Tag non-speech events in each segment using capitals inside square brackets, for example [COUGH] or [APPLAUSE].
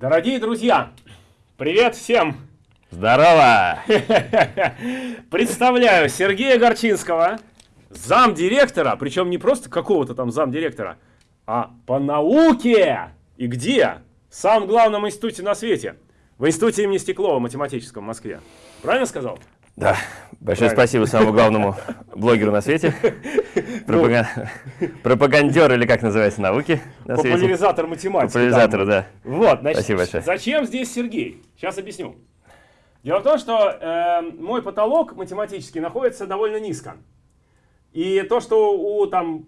Дорогие друзья, привет всем! Здорово! [LAUGHS] Представляю Сергея Горчинского, замдиректора, причем не просто какого-то там замдиректора, а по науке. И где? В самом главном институте на свете. В институте имени Стеклова математическом в Москве. Правильно сказал? Да, большое Правильно. спасибо самому главному блогеру на свете, [LAUGHS] Пропаган... пропагандер или как называется науки на Популяризатор математики. Популяризатор, да. Вот, значит, спасибо большое. зачем здесь Сергей? Сейчас объясню. Дело в том, что э, мой потолок математический находится довольно низко. И то, что у там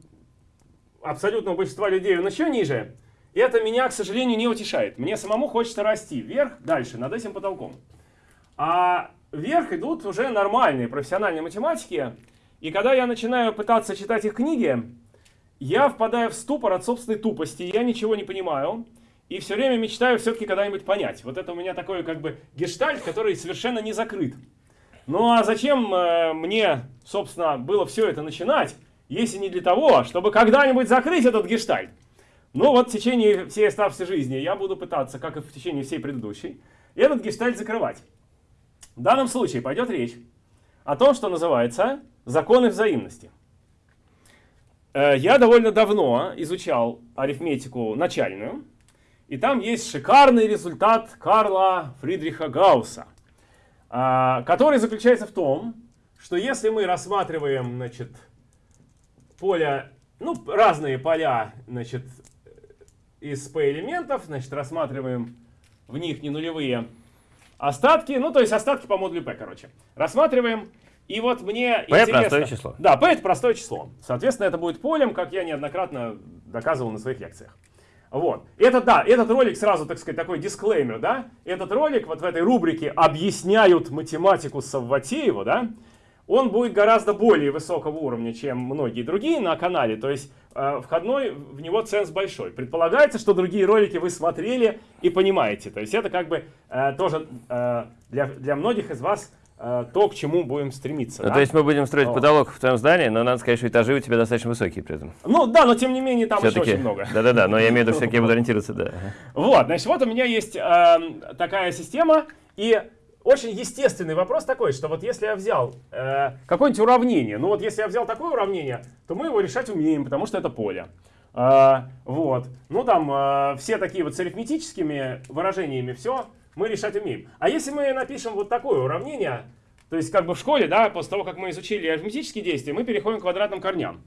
абсолютного большинства людей он еще ниже, это меня, к сожалению, не утешает. Мне самому хочется расти вверх, дальше, над этим потолком. А вверх идут уже нормальные профессиональные математики. И когда я начинаю пытаться читать их книги, я впадаю в ступор от собственной тупости, я ничего не понимаю. И все время мечтаю все-таки когда-нибудь понять. Вот это у меня такой как бы гештальт, который совершенно не закрыт. Ну а зачем э, мне, собственно, было все это начинать, если не для того, чтобы когда-нибудь закрыть этот гештальт? Ну вот в течение всей оставшейся жизни я буду пытаться, как и в течение всей предыдущей, этот гештальт закрывать. В данном случае пойдет речь о том, что называется законы взаимности. Э, я довольно давно изучал арифметику начальную, и там есть шикарный результат Карла Фридриха Гаусса, а, который заключается в том, что если мы рассматриваем значит, поля, ну, разные поля значит, из P-элементов, значит, рассматриваем в них не нулевые остатки, ну, то есть остатки по модулю P, короче. Рассматриваем, и вот мне P интересно... простое число. Да, P это простое число. Соответственно, это будет полем, как я неоднократно доказывал на своих лекциях. Вот. Это, да, этот ролик сразу, так сказать, такой дисклеймер, да. Этот ролик вот в этой рубрике «Объясняют математику Савватеева», да, он будет гораздо более высокого уровня, чем многие другие на канале. То есть э, входной в него ценз большой. Предполагается, что другие ролики вы смотрели и понимаете. То есть это как бы э, тоже э, для, для многих из вас э, то, к чему будем стремиться. Ну, да? То есть мы будем строить вот. потолок в твоем здании, но надо сказать, что этажи у тебя достаточно высокие при этом. Ну да, но тем не менее там еще очень много. Да-да-да, но я имею в виду, я буду [LAUGHS] ориентироваться, да. Вот, значит, вот у меня есть э, такая система, и очень естественный вопрос такой, что вот если я взял э, какое-нибудь уравнение, ну вот если я взял такое уравнение, то мы его решать умеем, потому что это поле. Э, вот. Ну там э, все такие вот с арифметическими выражениями, все мы решать умеем. А если мы напишем вот такое уравнение, то есть как бы в школе, да, после того, как мы изучили арифметические действия, мы переходим к квадратным корням.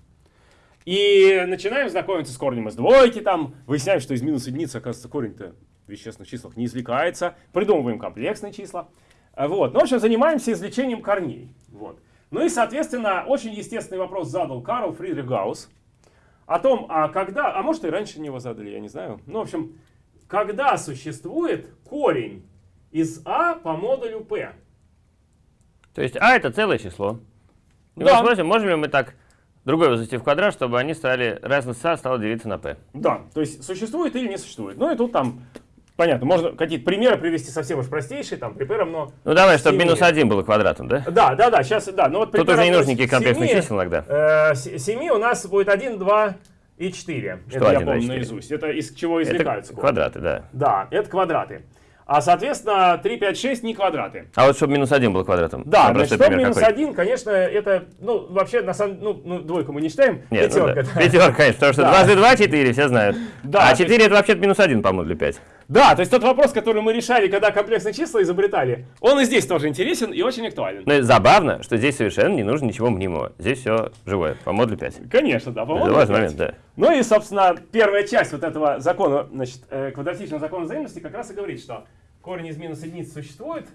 И начинаем знакомиться с корнем из двойки, там, выясняем, что из минус единицы, оказывается, корень-то вещественных числах не извлекается, придумываем комплексные числа. А, вот. Ну, в общем, занимаемся извлечением корней. Вот. Ну и, соответственно, очень естественный вопрос задал Карл Фридрих Гаусс о том, а когда, а может и раньше него задали, я не знаю. Ну, в общем, когда существует корень из А по модулю P. То есть А это целое число. И да. мы спросим, можем ли мы так другой возвести в квадрат, чтобы они стали, разность А стала делиться на P. Да, то есть существует или не существует. Ну и тут там Понятно, можно какие-то примеры привести совсем уж простейшие, там, при равно Ну давай, чтобы минус 1 было квадратом, да? Да, да, да, сейчас, да. Ну, вот Тут уже не нужны никаких комплексных чисел иногда. Э, 7 у нас будет 1, 2 и 4. Что это 1, я помню наизусть. Это из чего извлекаются. Это квадраты, да. Да, это квадраты. А, соответственно, 3, 5, 6 не квадраты. А вот чтобы минус 1 был квадратом? Да, значит, чтобы минус какой? 1, конечно, это, ну, вообще, на самом ну, ну, двойку мы не считаем, Нет, пятерка. Ну, да. Пятерка, конечно, потому что да. дважды 2 – 4, все знают. Да, а 4 есть... это вообще минус 1 по модулю 5. Да, то есть тот вопрос, который мы решали, когда комплексные числа изобретали, он и здесь тоже интересен и очень актуален. Ну забавно, что здесь совершенно не нужно ничего мнимого. Здесь все живое, по модулю 5. Конечно, да, по модулю 5. момент, да. Ну и, собственно, первая часть вот этого закона, значит, э, квадратичного закона взаимности как раз и говорит, что корень из минус единицы существует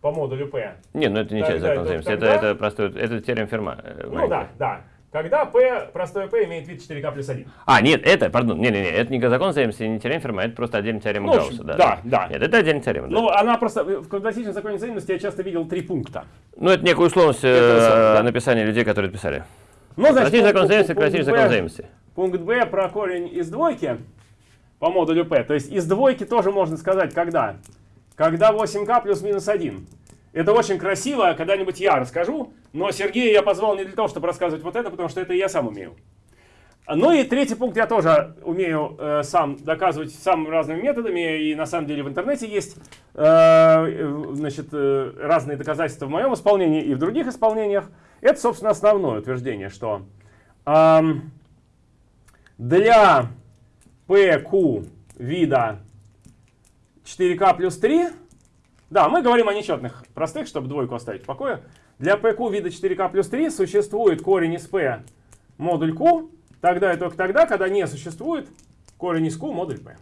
по модулю P. Не, ну это не часть закона взаимности, это, это простой, это теорем Ферма. Э, ну да, да. Когда P, простое P имеет вид 4К плюс 1. А, нет, это, пардон, не, не, не, это не закон взаимности, не теорема Ферма, это просто отдельная теорема ну, Гаусса. Да, да, да. Нет, это отдельная теорема. Ну, да. она просто, в квадратичном законе взаимности я часто видел три пункта. Ну, это некая условность это, э, да. написания людей, которые это писали. Ну, значит, квадратичный закон взаимности, квадратичный закон взаимности. Пункт Б про корень из двойки по модулю P. То есть из двойки тоже можно сказать, когда? Когда 8К плюс минус 1. Это очень красиво, когда-нибудь я расскажу, но Сергея я позвал не для того, чтобы рассказывать вот это, потому что это я сам умею. Ну и третий пункт я тоже умею э, сам доказывать самыми разными методами, и на самом деле в интернете есть э, значит, э, разные доказательства в моем исполнении и в других исполнениях. Это, собственно, основное утверждение, что э, для PQ вида 4К плюс 3, да, мы говорим о нечетных простых, чтобы двойку оставить в покое. Для PQ вида 4К плюс 3 существует корень из P модуль Q, тогда и только тогда, когда не существует корень из Q модуль P.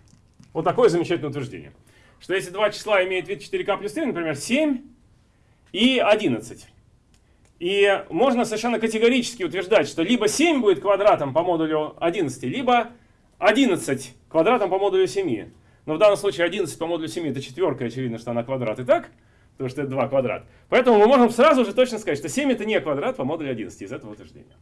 Вот такое замечательное утверждение. Что если два числа имеют вид 4К плюс 3, например, 7 и 11. И можно совершенно категорически утверждать, что либо 7 будет квадратом по модулю 11, либо 11 квадратом по модулю 7. Но в данном случае 11 по модулю 7 это четверка, очевидно, что она квадрат и так, потому что это 2 квадрат. Поэтому мы можем сразу же точно сказать, что 7 это не квадрат по модулю 11 из этого утверждения.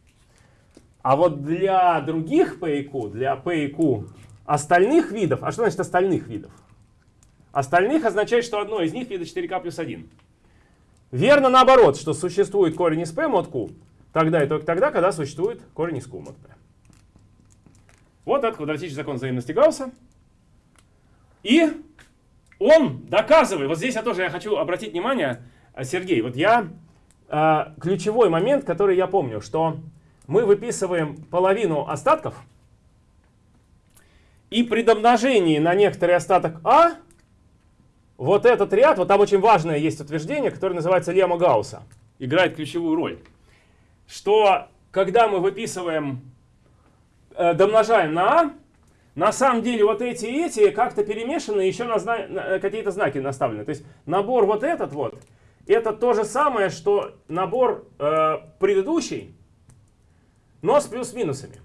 А вот для других P и Q, для P и Q остальных видов, а что значит остальных видов? Остальных означает, что одно из них вида 4К плюс 1. Верно наоборот, что существует корень из P мод Q, тогда и только тогда, когда существует корень из Q мод P. Вот этот квадратический закон взаимности Гаусса. И он доказывает, вот здесь я тоже я хочу обратить внимание, э, Сергей, вот я, э, ключевой момент, который я помню, что мы выписываем половину остатков, и при домножении на некоторый остаток А, вот этот ряд, вот там очень важное есть утверждение, которое называется лемма Гаусса, играет ключевую роль. Что когда мы выписываем, э, домножаем на А, на самом деле вот эти и эти как-то перемешаны, еще на, на какие-то знаки наставлены. То есть набор вот этот вот, это то же самое, что набор э, предыдущий, но с плюс-минусами.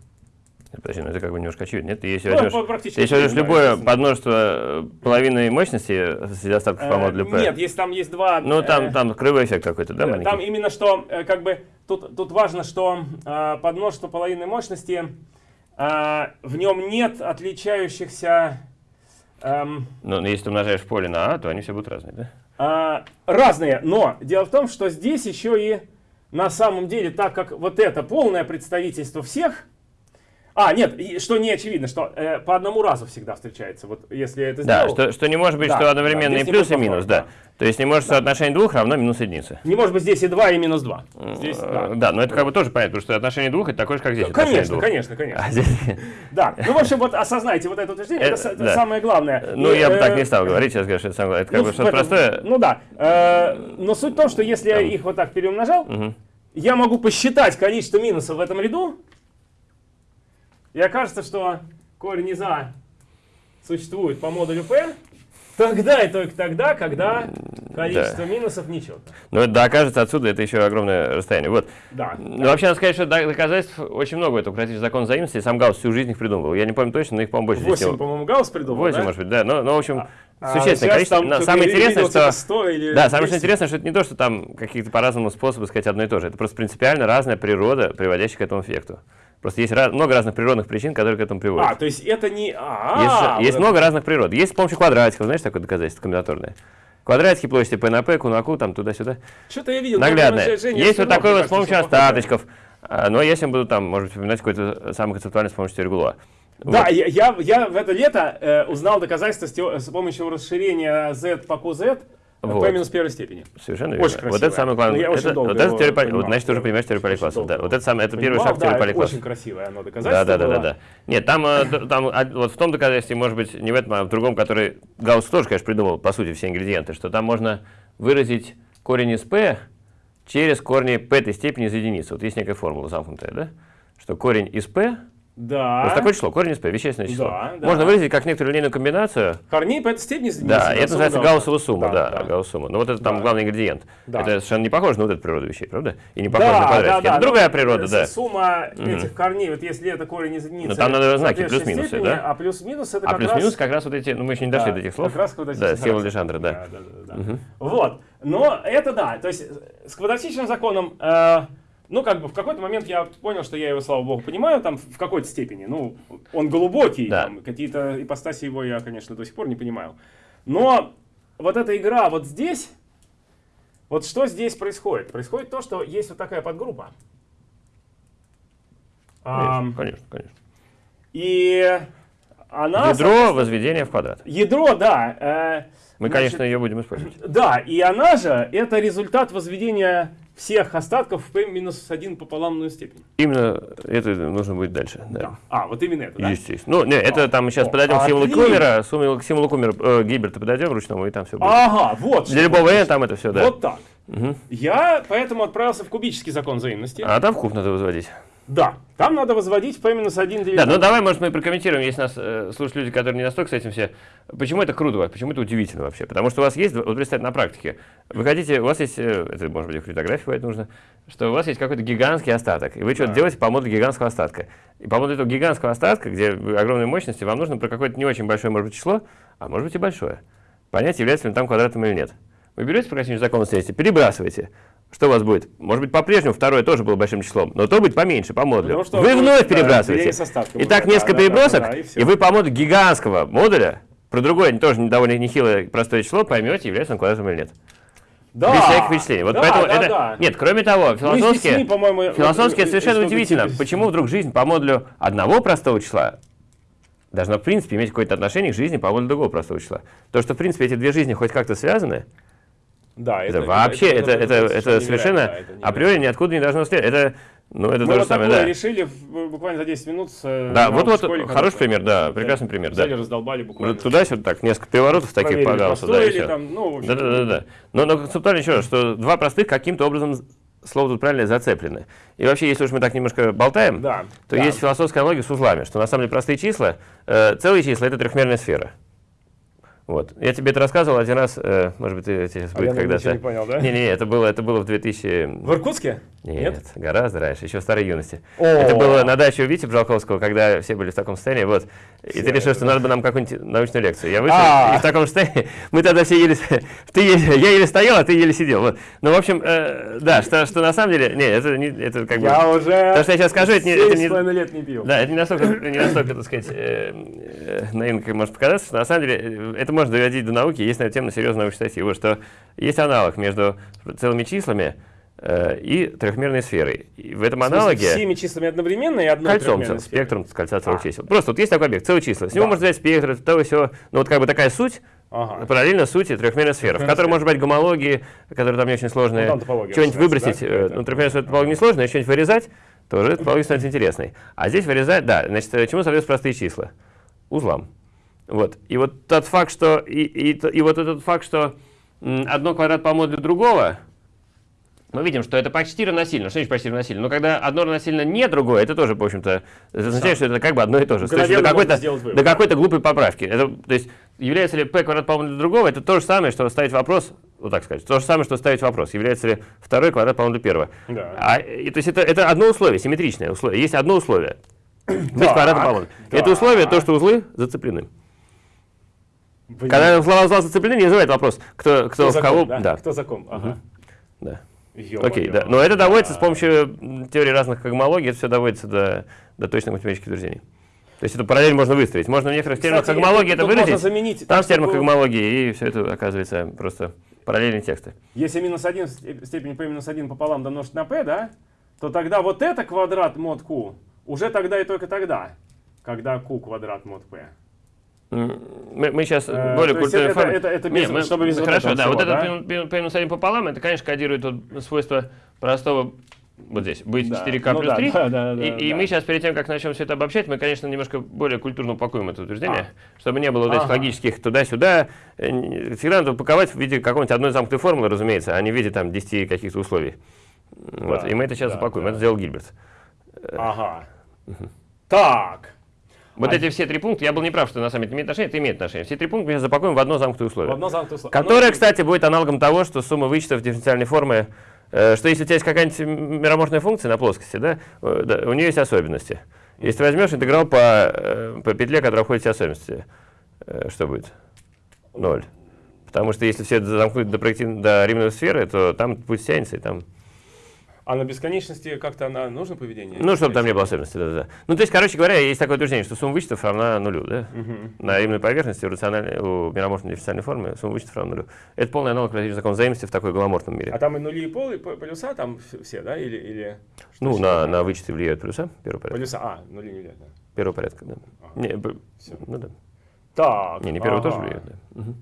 Подожди, ну это как бы немножко очевидно. Нет, если ну, возьмешь, если возьмешь любое подмножество э, половины мощности среди остатков по модулю P. Нет, есть, там есть два... Ну там, э, там кривой эффект какой-то, да, маленький? Там именно что, э, как бы, тут, тут важно, что э, подмножество половины мощности, э, в нем нет отличающихся... Эм, ну, если ты умножаешь поле на А, то они все будут разные, да? Э, разные, но дело в том, что здесь еще и на самом деле, так как вот это полное представительство всех, а, нет, что не очевидно, что э, по одному разу всегда встречается. Вот если это сделал, Да, что, что не может быть, да, что одновременно да, и плюс, и минус, да. да. То есть не может да. соотношение двух равно минус единицы. Не может быть здесь и 2, и минус 2. Здесь, да. да, но это как бы тоже понятно, потому что отношение двух это такое же, как здесь. Конечно, конечно, конечно. А здесь... [LAUGHS] Да, ну в общем, вот осознайте вот это утверждение, это, это да. самое главное. Ну, и, я бы так не стал говорить, сейчас говорю, что это самое главное. Это как ну, бы что-то простое. Ну да, э, но суть в том, что если я их вот так переумножал, угу я могу посчитать количество минусов в этом ряду, и окажется, что корень из А существует по модулю P, тогда и только тогда, когда количество да. минусов ничего. Ну, это да, окажется отсюда, это еще огромное расстояние. Вот. Да. Ну, да. вообще, надо сказать, что доказательств очень много этого укротить закон взаимности, сам Гаусс всю жизнь их придумывал. Я не помню точно, но их, по-моему, больше 8, по-моему, Гаусс придумал, 8, да? может быть, да. Но, но в общем, а, а существенное количество. Там, самое интересное, что... 100 или да, самое интересное, что это не то, что там какие-то по-разному способы сказать одно и то же. Это просто принципиально разная природа, приводящая к этому эффекту. Просто есть раз, много разных природных причин, которые к этому приводят. А, то есть это не... А, -а, -а есть есть много разных природ. Есть с помощью квадратиков, знаешь, такое доказательство комбинаторное. Квадратики площади P на P, Q на Q, там туда-сюда. Что-то я видел. Наглядное. Есть вот такое вот с помощью остаточков. А, но если я буду там, может быть, вспоминать какой-то самый концептуальный с помощью теории Гулуа. Да, я, я, я в это лето э, узнал доказательства с, с помощью расширения z по qz вот. P минус первой степени. Совершенно верно. Очень красиво. Вот это самое главное. Я это, вот это теория, понимал, вот, значит, ты уже понимаешь теорию Поликласса. Да. Вот это самое, это первый шаг да, теории Поликласса. очень красивое оно доказательство Да, да, да, да, да. Нет, там, э, там а, вот в том доказательстве, может быть, не в этом, а в другом, который Гаусс тоже, конечно, придумал, по сути, все ингредиенты, что там можно выразить корень из P через корни P этой степени из единицы. Вот есть некая формула замкнутая, да? Что корень из P да. Вот такое число, корень из p, вещественное число. Да, да. Можно выразить как некоторую линейную комбинацию. Корней по этой степени Да, это называется Гауссова сумма, да, да, да. Гауссова Но вот это там да. главный ингредиент. Да. Это совершенно не похоже на вот эту природу вещей, правда? И не похоже да, на квадратики. Да, да, это другая природа, да. Сумма этих корней, вот если это корень из единицы. Но там надо знаки плюс-минусы, да? А плюс-минус это а плюс-минус как раз вот эти, ну мы еще не дошли до этих слов. Как раз вот Да, Сева Лежандра, да. Вот. Но это да, то есть с квадратичным законом э, ну, как бы в какой-то момент я понял, что я его, слава богу, понимаю, там, в какой-то степени. Ну, он глубокий, да. какие-то ипостаси его я, конечно, до сих пор не понимаю. Но вот эта игра вот здесь, вот что здесь происходит? Происходит то, что есть вот такая подгруппа. Конечно, а, конечно, конечно. И она... Ядро возведения в квадрат. Ядро, да. Э, Мы, значит, конечно, ее будем использовать. Да, и она же, это результат возведения всех остатков в p-1 пополамную степень. Именно это нужно будет дальше. Да. да. А, вот именно это, да? Естественно. Ну, не, это там мы сейчас о, подойдем к символу Кумера, к символу Кумера э, Гиберта подойдем ручному, и там все будет. Ага, вот. Для любого n там это все, да. Вот так. Угу. Я поэтому отправился в кубический закон взаимности. А там в куб надо возводить. Да, там надо возводить p-1 Да, ну давай, может, мы прокомментируем, если нас э, слушают люди, которые не настолько с этим все. Почему это круто, почему это удивительно вообще? Потому что у вас есть, вот представьте, на практике, вы хотите, у вас есть, э, это может быть фотографии бывает нужно, что у вас есть какой-то гигантский остаток, и вы что-то делаете по модулю гигантского остатка. И по модулю этого гигантского остатка, где огромные мощности, вам нужно про какое-то не очень большое, может быть, число, а может быть и большое, понять, является ли там квадратом или нет. Вы берете по каким-нибудь законам перебрасываете, что у вас будет? Может быть, по-прежнему второе тоже было большим числом, но то будет поменьше, по модулю. Ну, вы вновь да, перебрасываете. И так несколько да, перебросок, да, да, и, и вы по модулю гигантского модуля, про другое тоже довольно нехилое простое число, поймете, является он квадратом или нет. Да. Без всяких впечатлений. Вот да, поэтому да, это... да. Нет, кроме того, философски, ну, философски вот, совершенно удивительно, почему вдруг жизнь по модулю одного простого числа должна, в принципе, иметь какое-то отношение к жизни по модулю другого простого числа. То, что, в принципе, эти две жизни хоть как-то связаны, да, это, это вообще, это, это, это, это совершенно да, это априори ниоткуда не должно следовать. Это, ну, это Мы то же самое, да. решили буквально за 10 минут. Э, да, вот, вот, школе, хороший пример, да, прекрасный пример. Взяли, да. раздолбали буквально. Туда-сюда так, несколько переворотов таких погался. Да, и там, ну, общем, да, да, да, да. Но, но концептуально еще раз, что два простых каким-то образом слово тут правильно зацеплены. И вообще, если уж мы так немножко болтаем, да, то да. есть философская аналогия с узлами, что на самом деле простые числа, э, целые числа — это трехмерная сфера. Вот. Я тебе это рассказывал один раз, э, может быть, ты сейчас будет а когда-то. не понял, да? Не-не, это было, это было в 2000... В Иркутске? Нет, Нет? гораздо раньше, еще в старой юности. О. Это было на даче у Вити Бжалковского, когда все были в таком состоянии, вот. И все ты решил, что надо бы нам какую-нибудь научную лекцию. Я вышел, а -а -а. и в таком состоянии, [LAUGHS] мы тогда все еле, [LAUGHS] ты еле, я еле стоял, а ты еле сидел. Вот. Ну, в общем, э, да, что, что на самом деле, не, это, не, это как бы... Я уже То, что я сейчас скажу, это не... Это не лет не пил. Да, это не настолько, [LAUGHS] не настолько так сказать, э, э, наивно, как может показаться, что на самом деле э, это можно доводить до науки, есть на эту тему серьезная научная статья. Вот что есть аналог между целыми числами, и трехмерной сферой. И в этом аналоге... Всеми числами одновременно и одной Кольцом, спектром кольца целых а. чисел. Просто вот есть такой объект, целые числа. С него да. можно взять спектр, того все. Но вот как бы такая суть, ага. параллельно сути трехмерной сферы, в которой может быть гомологии, которые там не очень сложные. Ну, что-нибудь выбросить, да? Э, ну, трехмерная сфера топология несложная, что-нибудь вырезать, тоже топология становится интересной. А здесь вырезать, да, значит, чему соответствуют простые числа? Узлам. Вот. И вот тот факт, что... И, и, и вот этот факт, что одно квадрат по модулю другого, мы видим, что это почти равносильно. Что значит почти равносильно? Но когда одно равносильно не другое, это тоже, в общем-то, означает, что это как бы одно и то же. Есть до какой-то до какой-то глупой поправки. Это, то есть является ли p квадрат по для другого, это то же самое, что ставить вопрос, вот так сказать, то же самое, что ставить вопрос, является ли второй квадрат по для первого. Да. А, и, то есть это, это одно условие, симметричное условие. Есть одно условие. [CLEARS THROAT] Быть квадратом по да. Это условие, то, что узлы зацеплены. Когда слова узла зацеплены, не называет вопрос, кто, кто, кто в кого. Да? Да. Кто за ком. Ага. Да. Окей, да. Но это доводится с помощью теории разных когмологий, это все доводится до, до точных математических утверждений. То есть эту параллель можно выстроить. Можно в некоторых терминах когмологии это выразить, заменить, там в терминах когмологии, и все это оказывается просто параллельные тексты. Если минус 1 степень p минус 1 пополам домножить на p, да, то тогда вот это квадрат мод q уже тогда и только тогда, когда q квадрат мод p. Мы, мы сейчас э, более культурной форме. Это, это, это без, Нет, чтобы без Хорошо, вот да, всего, вот да? этот P минус 1 пополам, это, конечно, кодирует вот свойство простого вот здесь, быть да. 4К ну, плюс да, 3. Да, да, да, и, да. и мы сейчас, перед тем, как начнем все это обобщать, мы, конечно, немножко более культурно упакуем это утверждение, а. чтобы не было вот этих ага. логических туда-сюда. Э, всегда надо упаковать в виде какой-нибудь одной замкнутой формулы, разумеется, а не в виде там 10 каких-то условий. Да, вот. И мы это сейчас да, упакуем. Да. Это сделал Гильберт. Ага. Угу. Так. Вот а... эти все три пункта, я был неправ, что на самом деле имеет отношение, это имеет отношение. Все три пункта мы запакуем в одно замкнутое условие. В одно замкнутое условие. Которое, Оно... кстати, будет аналогом того, что сумма вычетов дифференциальной формы, э, что если у тебя есть какая-нибудь мироморфная функция на плоскости, да, э, да, у нее есть особенности. Если ты возьмешь интеграл по, э, по петле, которая входит в все особенности, э, что будет? Ноль. Потому что если все это замкнуть до, до римной сферы, то там путь тянется, и там а на бесконечности как-то она нужно поведение? Ну, чтобы там не было особенностей, да, да. Ну, то есть, короче говоря, есть такое утверждение, что сумма вычетов равна нулю, да? Угу. На римной поверхности у, рациональной, у мироморфной дифференциальной формы сумма вычетов равна нулю. Это полный аналог закон взаимности в такой гламортном мире. А там и нули и пол, и полюса там все, да? Или, или ну, на, на вычеты влияют плюса, первый порядок. Полюса, а, нули не влияют, да. Первого порядка, да. Не, б- всё. ну да. Так. Не, не первого ага. тоже влияет, да. Мгм.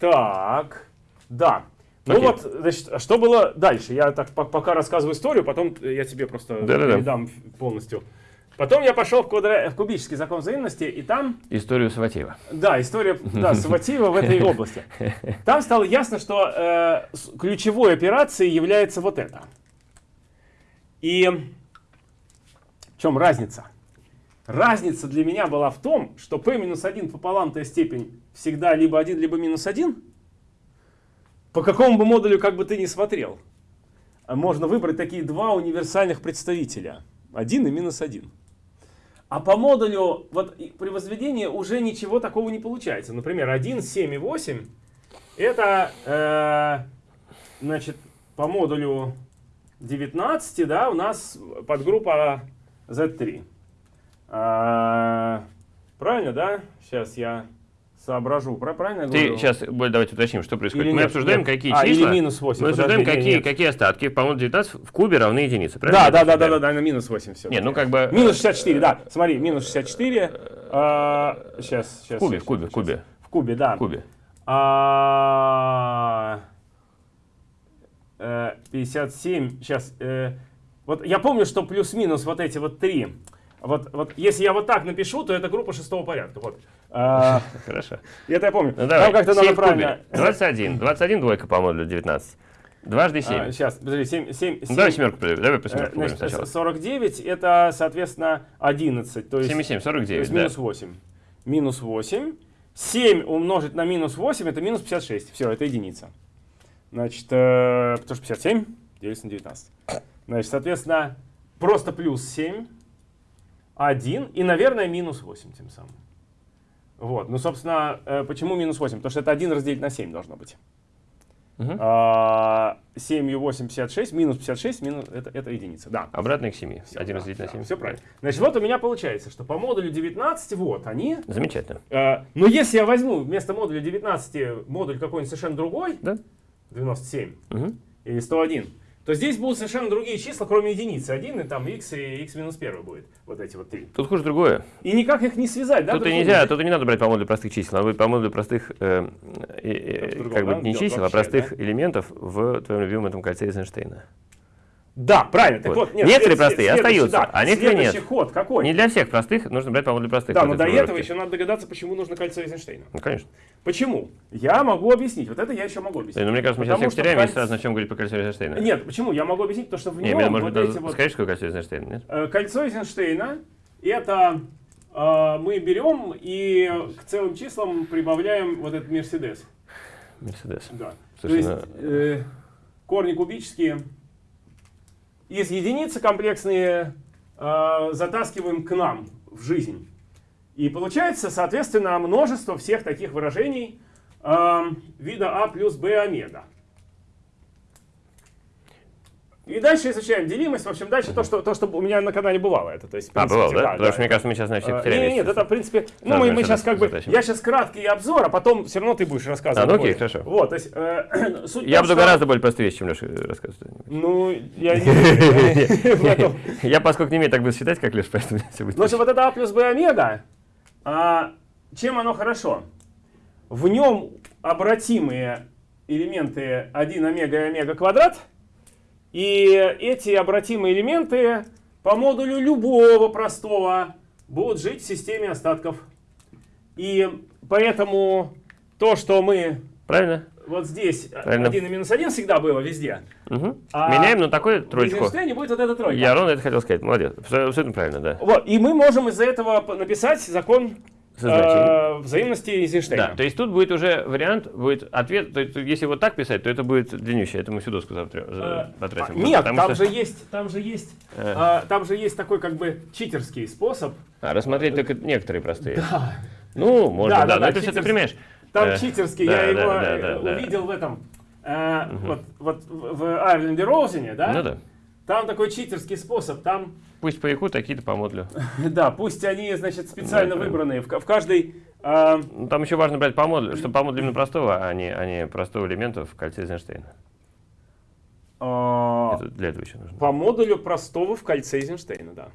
Так, да. Ну Окей. вот, значит, а что было дальше? Я так по- пока рассказываю историю, потом я тебе просто Да-да-да. передам полностью. Потом я пошел в, квадра- в кубический закон взаимности, и там, Историю Саватеева. да, история да, [LAUGHS] Саватеева в этой области. Там стало ясно, что э, ключевой операцией является вот это. И в чем разница? Разница для меня была в том, что p минус 1 пополам t степень всегда либо 1, либо минус 1. По какому бы модулю как бы ты ни смотрел. Можно выбрать такие два универсальных представителя. 1 и минус 1. А по модулю вот при возведении уже ничего такого не получается. Например, 1, 7 и 8 это э, значит по модулю 19 да, у нас подгруппа Z3. А, правильно, да? Сейчас я соображу. Правильно я Ты говорю? сейчас, давайте уточним, что происходит. Или Мы нет? обсуждаем, Нет. какие А, или числа. минус 8, Мы обсуждаем, подожди, какие, нет. какие остатки по модулю 19 в кубе равны единице. правильно? Да, да, да, да, да, да, на минус 8 все. Не, ну как бы... Минус 64, да. Смотри, минус 64. а, сейчас, сейчас. В кубе, в кубе, в кубе. В кубе, да. В кубе. А, э, 57, сейчас. вот я помню, что плюс-минус вот эти вот три. Вот, вот если я вот так напишу, то это группа шестого порядка. Вот. А, [LAUGHS] Хорошо. это я помню. Ну давай, Там как-то 7 надо правильно. 21. 21 двойка по модулю 19. Дважды 7. сейчас, подожди, 7, 7, Ну, давай семерку. Давай по семерку будем значит, сначала. 49 это, соответственно, 11. То есть, 7 и 7, то 49, есть да. минус 8. Минус 8. 7 умножить на минус 8 это минус 56. Все, это единица. Значит, э, потому что 57 делится на 19. Значит, соответственно, просто плюс 7, 1 и, наверное, минус 8 тем самым. Вот, ну, собственно, э, почему минус 8? Потому что это 1 разделить на 7 должно быть. Мгм. А, 7 и 8, 56, минус 56, минус, это, это единица, да. Обратно к 7. Всё, 1 да, разделить на да, 7. Все правильно. Значит, вот у меня получается, что по модулю 19, вот они. Замечательно. э, но если я возьму вместо модуля 19 модуль какой-нибудь совершенно другой, Да? 97 Мгм. или 101, то здесь будут совершенно другие числа, кроме единицы. 1 и там x и x минус 1 будет. Вот эти вот три. Тут хуже другое. И никак их не связать, да? Тут и нельзя, тут и не надо брать по модулю простых чисел, брать по модулю простых, э, э, э, другом, как бы да? не чисел, а вообще, простых да? элементов в твоем любимом этом кольце Эйзенштейна. Да, правильно. Так Вот. вот, нет, Некоторые простые остаются, да, а некоторые нет. ход какой? Не для всех простых, нужно брать по модулю простых. да, но до этого еще надо догадаться, почему нужно кольцо Эйзенштейна. Ну, конечно. Почему? Я могу объяснить. Вот это я еще могу объяснить. Но мне кажется, мы сейчас всех теряем, и кольц- сразу начнем говорить по кольцу Эйзенштейна. Нет, почему? Я могу объяснить, потому что в Не, нем мне, может вот эти вот... скажешь, какое кольцо Эйзенштейна, нет? Э, Кольцо Эйзенштейна это э, мы берем и к целым числам прибавляем вот этот Мерседес. Мерседес. Да. Слушай, То есть э, корни кубические из единицы комплексные э, затаскиваем к нам в жизнь. И получается, соответственно, множество всех таких выражений э, вида А плюс Б омега. И дальше изучаем делимость. В общем, дальше то, что, то, что у меня на канале бывало. Это, то есть, А, принципе, бывало, да? да, Потому что, мне кажется, мы сейчас на всех а, теряем. Нет, нет, это, в принципе, ну, мы, мы сейчас как бы, затащим. я сейчас краткий обзор, а потом все равно ты будешь рассказывать. А, ну окей, больше. хорошо. Вот, то есть, э, [CLEARS THROAT] суть Я том, буду что- гораздо более простые чем Леша рассказывает. Ну, я не. [LAUGHS] Я, поскольку не умею так быстро считать, как Леша, поэтому все будет. Ну, что вот это А плюс Б омега, а, чем оно хорошо? В нем обратимые элементы 1 омега и омега квадрат, и эти обратимые элементы по модулю любого простого будут жить в системе остатков. И поэтому то, что мы Правильно? вот здесь Правильно. 1 и минус 1 всегда было везде, Угу. А Меняем на такую в троечку. Эйзенштейне будет вот эта тройка. Я ровно это хотел сказать. Молодец. Абсо- Абсолютно правильно, да. Вот, и мы можем из-за этого написать закон Со значением. э, взаимности Эйзенштейна. Да, то есть тут будет уже вариант, будет ответ, то есть если вот так писать, то это будет длиннющее, это мы всю доску завтра за- потратим. а, Нет, там что- же есть, там же есть, Э. а, там же есть такой как бы читерский способ. А, рассмотреть только некоторые простые. Ну, можно, Да, да, да, но да, это все ты читерский. понимаешь. Там Э, читерский, да, я да, его да, да, да. увидел в этом, э, вот, вот в в Айрленде Роузене, да? Ну да. Там такой читерский способ, там, Пусть по ИКУ такие-то по модулю. [LAUGHS] да, пусть они, значит, специально Да, выбранные, в, в каждой... а, Ну, Там еще важно брать по модулю, чтобы по модулю именно простого, а не, а не простого элемента в кольце Эйзенштейна. а, Это для этого еще нужно. По модулю простого в кольце Эйзенштейна, да.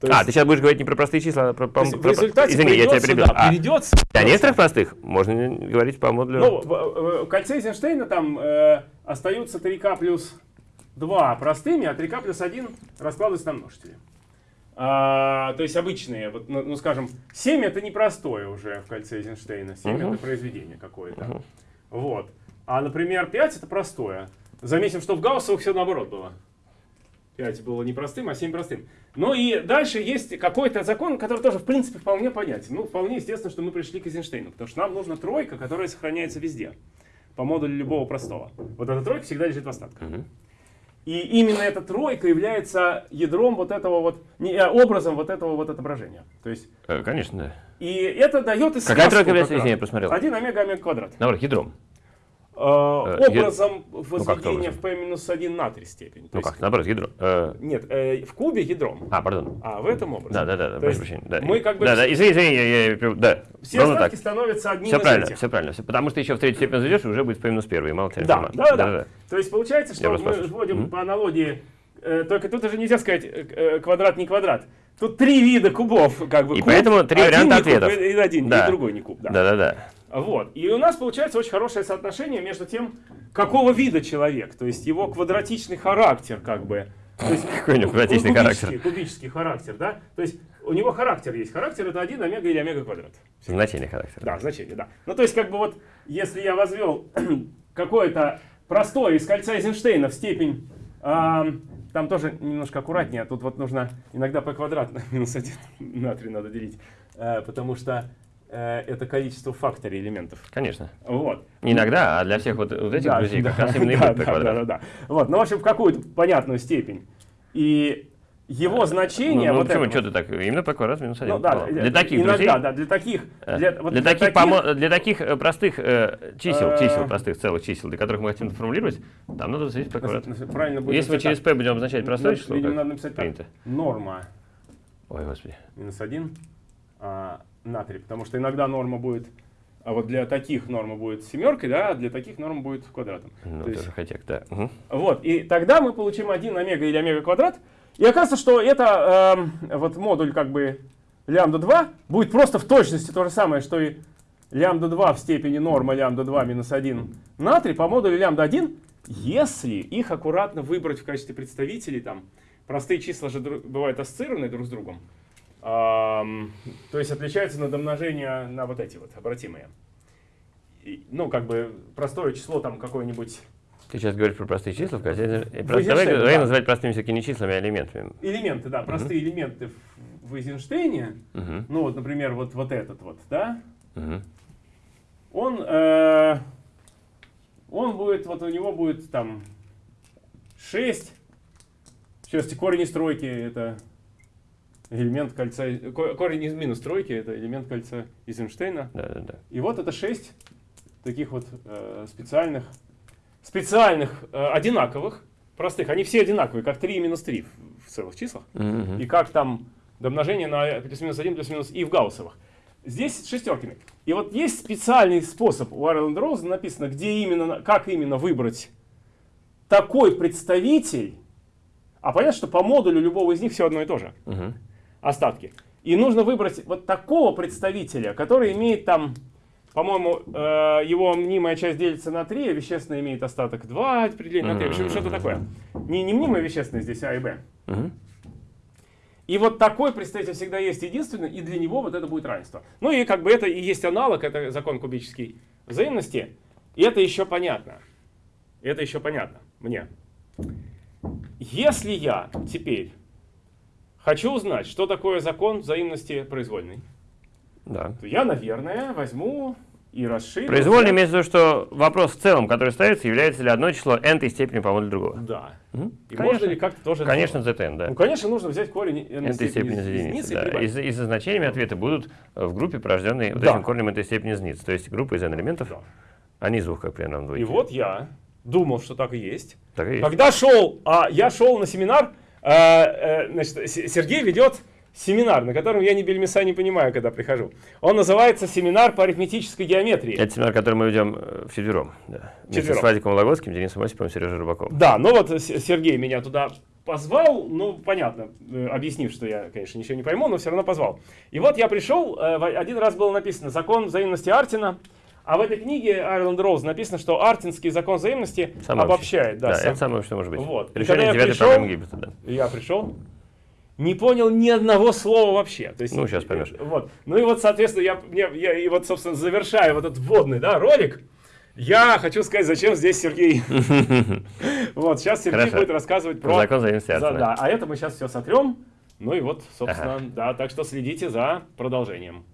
То есть, а, ты сейчас будешь говорить не про простые числа, а про... про, про в результате Извини, я тебя перебил. Да, а, перейдется. Для некоторых простых можно говорить по модулю... Ну, в, в кольце Эйзенштейна там э, остаются 3k плюс 2 простыми, а 3k плюс 1 раскладываются на множители. А, то есть обычные, вот, ну, ну скажем, 7 это непростое уже в кольце Эйзенштейна, 7 uh -huh. это произведение какое-то. Uh -huh. Вот. А, например, 5 это простое. Заметим, что в Гауссовых все наоборот было. 5 было непростым, а 7 простым. Ну и дальше есть какой-то закон, который тоже, в принципе, вполне понятен. Ну, вполне естественно, что мы пришли к Эйзенштейну, потому что нам нужна тройка, которая сохраняется везде, по модулю любого простого. Вот эта тройка всегда лежит в остатках. Угу. И именно эта тройка является ядром вот этого вот, не, э, образом вот этого вот отображения. То есть, э, Конечно, да. И это дает и Какая тройка является, извини, я посмотрел? 1 омега омега квадрат. Наоборот, ядром. Э, э, образом ну, возведения в p-1 на 3 степени. Ну как, наоборот, ядро. Э... Нет, э, в кубе ядром. А, пардон. А, в этом образе. Да, да, да, прошу прощения. Да. Мы как бы... Да, да, извини, извини, я, я, да. Все остатки так. становятся одним все из правильно, этих. Все правильно, все, потому что еще в третью степень зайдешь, уже будет p-1, и мало тебя да, да, да, да, да. То есть получается, что мы вводим mm -hmm. по аналогии, э, только тут уже нельзя сказать э, квадрат не квадрат. Тут три вида кубов, как бы. И куб, поэтому три варианта ответов. И один, да. и другой не куб. Да, да, да. Вот. И у нас получается очень хорошее соотношение между тем, какого вида человек, то есть его квадратичный характер, как бы. То есть, [LAUGHS] Какой у него квадратичный кубический, характер? Кубический характер, да? То есть у него характер есть. Характер это 1 омега или омега квадрат. Значение характера. Да, значение, да. Ну то есть как бы вот, если я возвел [CLEARS THROAT] какое-то простое из кольца Эйзенштейна в степень, э, там тоже немножко аккуратнее, тут вот нужно иногда по квадрат на [LAUGHS] минус 1 на 3 надо делить, э, потому что это количество факторий элементов. Конечно. Вот. Не иногда, а для всех вот, вот этих да, друзей да, как раз именно [LAUGHS] да, да, да, да, да. Вот, ну, в общем, в какую-то понятную степень. И его а, значение... Ну, ну вот почему, что ты так? Именно по квадрат минус один. Ну, да, для таких иногда, друзей? да, для таких... Э, для, вот для, для, таких, таких, для таких э, простых э, чисел, чисел, простых целых чисел, для которых мы хотим формулировать, там надо записать по квадрату. Правильно будет Если мы через p будем обозначать простое число, как надо написать принято. Норма. Ой, господи. Минус один. А, натрий, потому что иногда норма будет, а вот для таких норма будет семеркой, да, а для таких норма будет квадратом. Ну, То есть, хотя, да. Угу. Вот, и тогда мы получим 1 омега или омега квадрат, и оказывается, что это э, вот модуль как бы лямбда 2 будет просто в точности то же самое, что и лямбда 2 в степени норма лямбда 2 минус 1 натрий по модулю лямбда 1, если их аккуратно выбрать в качестве представителей, там, простые числа же бывают ассоциированы друг с другом, то есть отличается на домножение на вот эти вот обратимые. И, ну, как бы простое число там какое-нибудь... Ты сейчас говоришь про простые числа, давай, давай да. называть простыми все-таки не числами, а элементами. Элементы, да, простые угу. элементы в, в Эйзенштейне. Угу. Ну вот, например, вот, вот этот вот, да? Угу. Он, э, он будет, вот у него будет там 6. Сейчас корень из тройки это элемент кольца, корень из минус тройки, это элемент кольца Эйзенштейна. Да, да, да. И вот это шесть таких вот э, специальных, специальных, э, одинаковых, простых. Они все одинаковые, как 3 и минус 3 в, целых числах. Mm -hmm. И как там домножение на плюс-минус 1, плюс-минус и в гауссовых. Здесь шестерками. И вот есть специальный способ у Айрленд Роуза написано, где именно, как именно выбрать такой представитель. А понятно, что по модулю любого из них все одно и то же. Uh -huh остатки. И нужно выбрать вот такого представителя, который имеет там, по-моему, э, его мнимая часть делится на 3, а вещественная имеет остаток 2, определение на 3, в общем, что-то такое. Не, не мнимая вещественная здесь, а и Б. И вот такой представитель всегда есть единственный, и для него вот это будет равенство. Ну и как бы это и есть аналог, это закон кубической взаимности. И это еще понятно. Это еще понятно мне. Если я теперь хочу узнать, что такое закон взаимности произвольной. Да. То я, наверное, возьму и расширю. Произвольный имеется в виду, что вопрос в целом, который ставится, является ли одно число n степени по модулю другого. Да. Угу. И конечно, можно ли как-то тоже... Конечно, zn, да. Ну, конечно, нужно взять корень n, n степени из единицы. Да. И, и со значениями ответы будут в группе, порожденной да. вот этим корнем n степени из единицы. То есть группа из n элементов, да. а не из двух, как примерно в И вот я думал, что так и есть. Так и есть. Когда шел, а я шел на семинар, значит, Сергей ведет семинар, на котором я ни бельмеса не понимаю, когда прихожу. Он называется «Семинар по арифметической геометрии». Это семинар, который мы ведем э, вчетвером. Да. Вместе Вчетвером. с Владиком Лагоцким, Денисом Осиповым, Сережей Рыбаковым. Да, ну вот Сергей меня туда позвал, ну, понятно, э, объяснив, что я, конечно, ничего не пойму, но все равно позвал. И вот я пришел, э, один раз было написано «Закон взаимности Артина», а в этой книге Айрланд Роуз написано, что Артинский закон взаимности Самое обобщает. Да, Да, сам- это самое, что может быть. Вот. Решение я девятой пришел- проблемы Гиббета, да. Я пришел, не понял ни одного слова вообще. То есть, Ну, щас поймешь. Вот. Ну и вот, соответственно, я, мне- я и вот, собственно, завершая вот этот вводный да, ролик, я хочу сказать, зачем здесь Сергей. [LAUGHS] Вот, сейчас Сергей будет рассказывать Про закон взаимности. Да, а это мы сейчас все сотрем. Ну и вот, собственно, да, так что следите за продолжением.